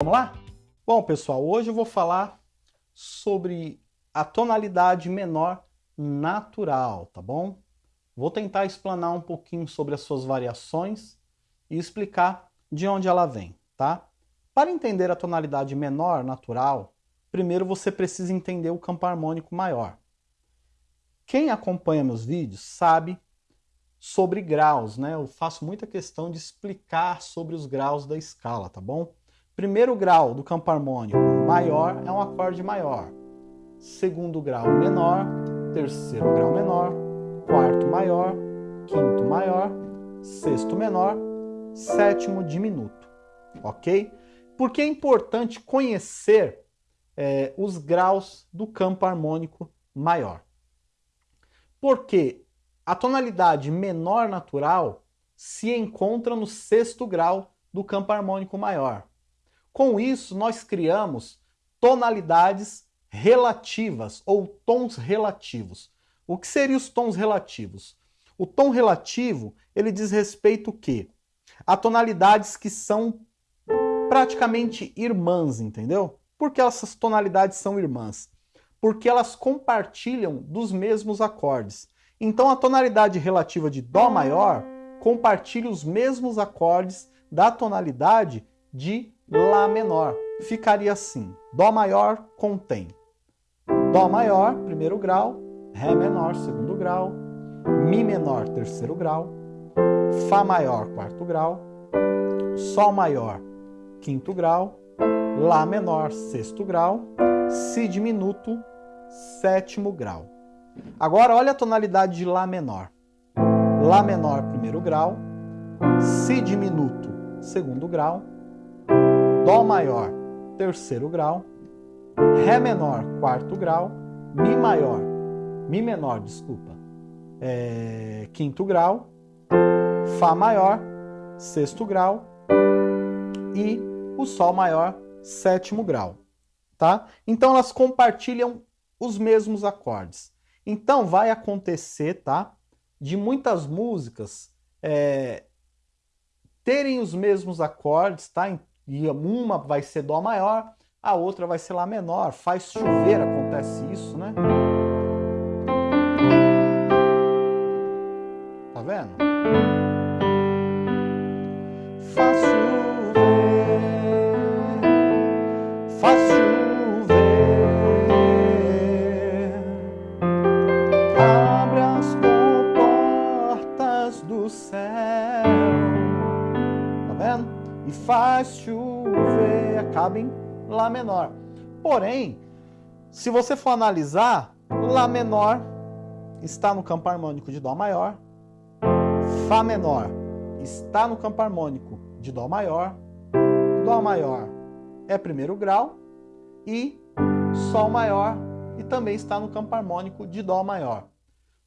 Vamos lá? Bom, pessoal, hoje eu vou falar sobre a tonalidade menor natural, tá bom? Vou tentar explanar um pouquinho sobre as suas variações e explicar de onde ela vem, tá? Para entender a tonalidade menor natural, primeiro você precisa entender o campo harmônico maior. Quem acompanha meus vídeos sabe sobre graus, né? Eu faço muita questão de explicar sobre os graus da escala, tá bom? Primeiro grau do campo harmônico maior é um acorde maior. Segundo grau menor, terceiro grau menor, quarto maior, quinto maior, sexto menor, sétimo diminuto, ok? Porque é importante conhecer é, os graus do campo harmônico maior. Porque a tonalidade menor natural se encontra no sexto grau do campo harmônico maior. Com isso, nós criamos tonalidades relativas ou tons relativos. O que seriam os tons relativos? O tom relativo, ele diz respeito o quê? A tonalidades que são praticamente irmãs, entendeu? Por que essas tonalidades são irmãs? Porque elas compartilham dos mesmos acordes. Então a tonalidade relativa de Dó maior compartilha os mesmos acordes da tonalidade de Lá menor. Ficaria assim, Dó maior contém Dó maior, primeiro grau, Ré menor, segundo grau, Mi menor, terceiro grau, Fá maior, quarto grau, Sol maior, quinto grau, Lá menor, sexto grau, Si diminuto, sétimo grau. Agora olha a tonalidade de Lá menor. Lá menor, primeiro grau, Si diminuto, segundo grau, Dó maior, terceiro grau, Ré menor, quarto grau, Mi maior, Mi menor, desculpa, é, quinto grau, Fá maior, sexto grau e o Sol maior, sétimo grau, tá? Então elas compartilham os mesmos acordes. Então vai acontecer, tá? De muitas músicas é, terem os mesmos acordes, tá? E uma vai ser Dó maior, a outra vai ser Lá menor. Faz chover, acontece isso, né? Tá vendo? Faz chover, faz chover, abre as comportas do céu. Tá vendo? e faz chover, acaba em Lá menor. Porém, se você for analisar, Lá menor está no campo harmônico de Dó maior, Fá menor está no campo harmônico de Dó maior, Dó maior é primeiro grau e Sol maior e também está no campo harmônico de Dó maior.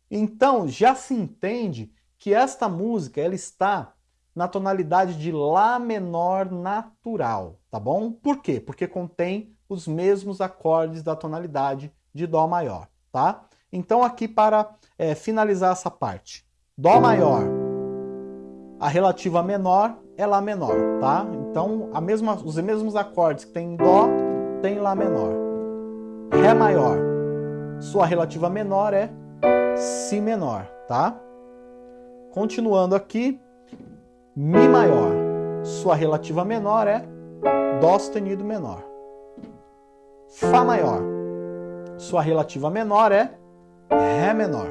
Então já se entende que esta música ela está na tonalidade de Lá menor natural, tá bom? Por quê? Porque contém os mesmos acordes da tonalidade de Dó maior, tá? Então aqui para é, finalizar essa parte, Dó maior, a relativa menor é Lá menor, tá? Então mesma, os mesmos acordes que tem em Dó, tem Lá menor. Ré maior, sua relativa menor é Si menor, tá? Continuando aqui, Mi maior, sua relativa menor é Dó sustenido menor. Fá maior, sua relativa menor é Ré menor.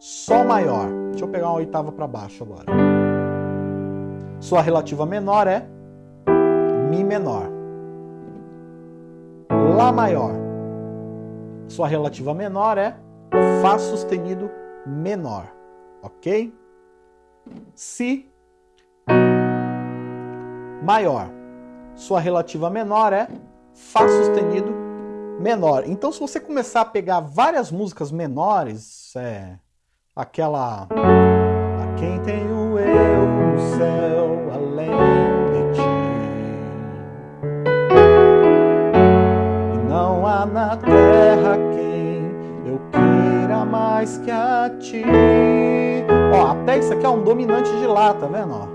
Sol maior, deixa eu pegar uma oitava para baixo agora. Sua relativa menor é Mi menor. Lá maior, sua relativa menor é Fá sustenido menor, ok? Si maior. Sua relativa menor é Fá sustenido menor. Então, se você começar a pegar várias músicas menores, é, aquela... A quem tenho eu céu além na terra mais que a ti Ó, até isso aqui é um dominante de Lá, tá vendo? Ó.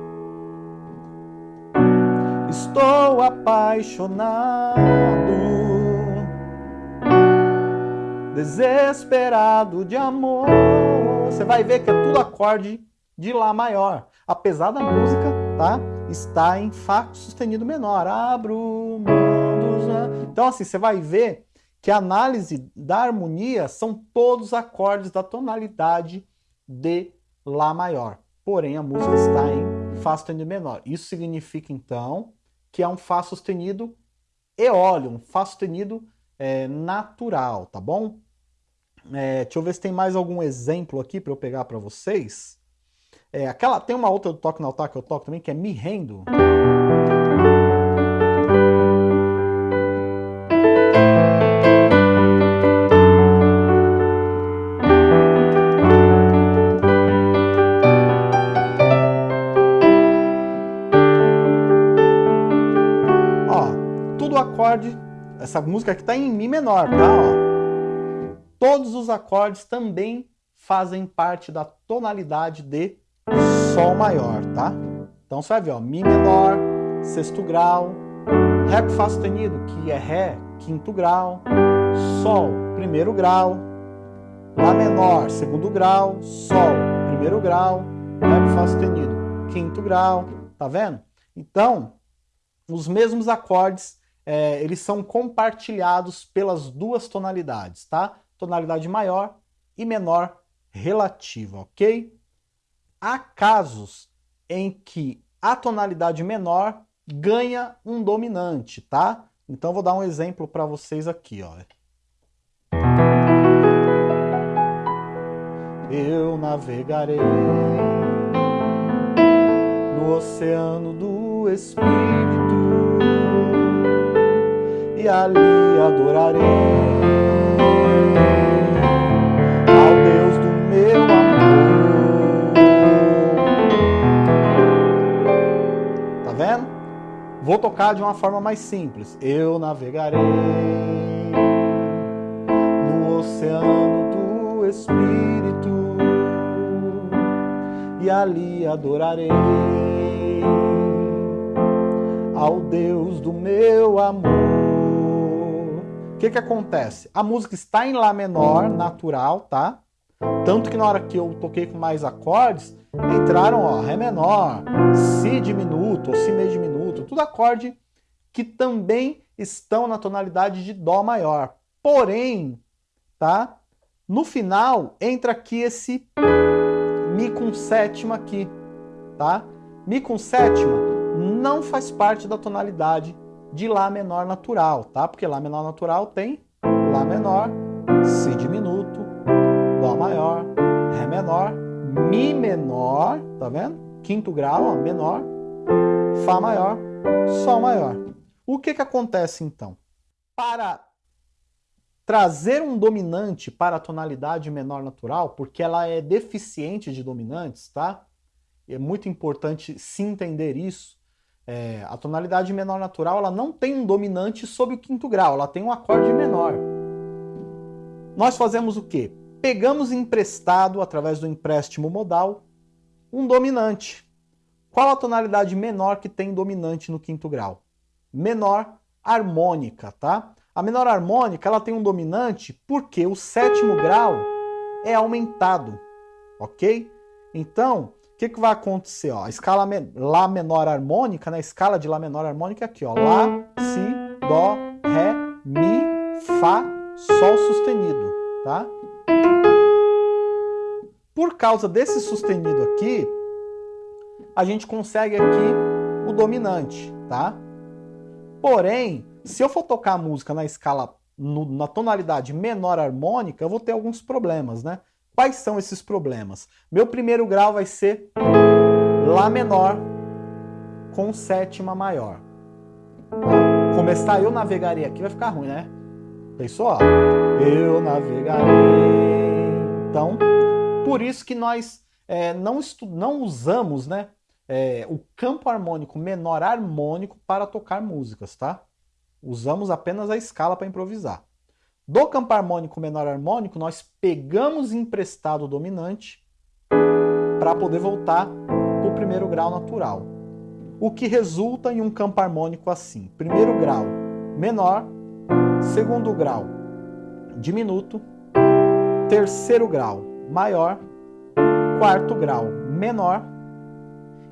estou apaixonado, desesperado de amor. Você vai ver que é tudo acorde de Lá maior, apesar da música tá, estar em Fá sustenido menor. Abro? Então assim, você vai ver que a análise da harmonia são todos acordes da tonalidade de Lá maior. Porém, a música está em Fá sustenido menor. Isso significa, então, que é um Fá sustenido eólio, um Fá sustenido é, natural, tá bom? É, deixa eu ver se tem mais algum exemplo aqui para eu pegar para vocês. É, aquela, tem uma outra do toque no altar que eu toco também, que é Me Rendo. Essa música aqui está em Mi menor, tá? Ó. Todos os acordes também fazem parte da tonalidade de Sol maior, tá? Então você vai ver, ó, Mi menor, sexto grau, Ré com Fá sustenido, que é Ré, quinto grau, Sol, primeiro grau, Lá menor, segundo grau, Sol, primeiro grau, Ré com Fá sustenido, quinto grau, tá vendo? Então, os mesmos acordes é, eles são compartilhados pelas duas tonalidades, tá? Tonalidade maior e menor relativa, ok? Há casos em que a tonalidade menor ganha um dominante, tá? Então vou dar um exemplo para vocês aqui, ó. Eu navegarei no oceano do Espírito e ali adorarei ao Deus do meu amor. Tá vendo? Vou tocar de uma forma mais simples. Eu navegarei no oceano do Espírito e ali adorarei que que acontece? A música está em Lá menor, natural, tá? Tanto que na hora que eu toquei com mais acordes, entraram, ó, Ré menor, Si diminuto, ou Si meio diminuto, tudo acorde que também estão na tonalidade de Dó maior. Porém, tá? No final, entra aqui esse Mi com sétima aqui, tá? Mi com sétima não faz parte da tonalidade de Lá menor natural, tá? Porque Lá menor natural tem Lá menor, Si diminuto, Dó maior, Ré menor, Mi menor, tá vendo? Quinto grau, ó, menor, Fá maior, Sol maior. O que que acontece então? Para trazer um dominante para a tonalidade menor natural, porque ela é deficiente de dominantes, tá? É muito importante se entender isso. É, a tonalidade menor natural ela não tem um dominante sobre o quinto grau, ela tem um acorde menor. Nós fazemos o quê? Pegamos emprestado, através do empréstimo modal, um dominante. Qual a tonalidade menor que tem dominante no quinto grau? Menor harmônica, tá? A menor harmônica ela tem um dominante porque o sétimo grau é aumentado, ok? Então, o que, que vai acontecer? Ó? A escala Lá menor harmônica, né? a escala de Lá menor harmônica é aqui, ó. Lá, Si, Dó, Ré, Mi, Fá, Sol sustenido, tá? Por causa desse sustenido aqui, a gente consegue aqui o dominante, tá? Porém, se eu for tocar a música na escala, no, na tonalidade menor harmônica, eu vou ter alguns problemas, né? Quais são esses problemas? Meu primeiro grau vai ser Lá menor com sétima maior. Começar eu navegarei aqui vai ficar ruim, né? Pensou? Eu navegarei. Então, por isso que nós é, não, não usamos né, é, o campo harmônico menor harmônico para tocar músicas, tá? Usamos apenas a escala para improvisar. Do campo harmônico menor harmônico, nós pegamos emprestado o dominante para poder voltar para o primeiro grau natural. o que resulta em um campo harmônico assim. Primeiro grau menor, segundo grau diminuto, terceiro grau maior, quarto grau menor,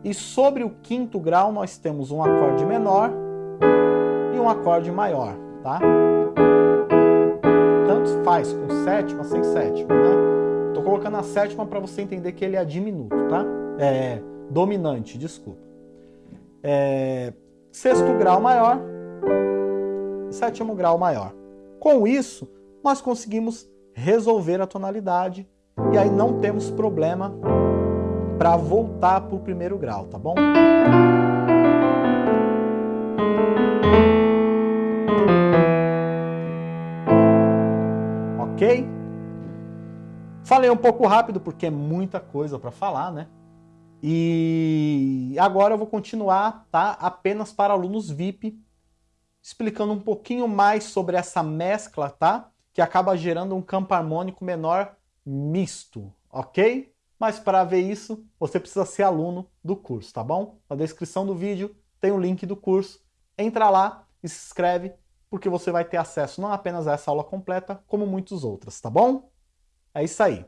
e sobre o quinto grau nós temos um acorde menor e um acorde maior, tá? Faz com sétima, sem sétima, né? Tô colocando a sétima para você entender que ele é diminuto, tá? É dominante, desculpa. É, sexto grau maior, sétimo grau maior. Com isso, nós conseguimos resolver a tonalidade e aí não temos problema para voltar para o primeiro grau, tá bom? Falei um pouco rápido porque é muita coisa para falar, né? E agora eu vou continuar, tá? Apenas para alunos VIP, explicando um pouquinho mais sobre essa mescla, tá? Que acaba gerando um campo harmônico menor misto, ok? Mas para ver isso, você precisa ser aluno do curso, tá bom? Na descrição do vídeo tem o link do curso. Entra lá e se inscreve, porque você vai ter acesso não apenas a essa aula completa, como muitas outras, tá bom? É isso aí.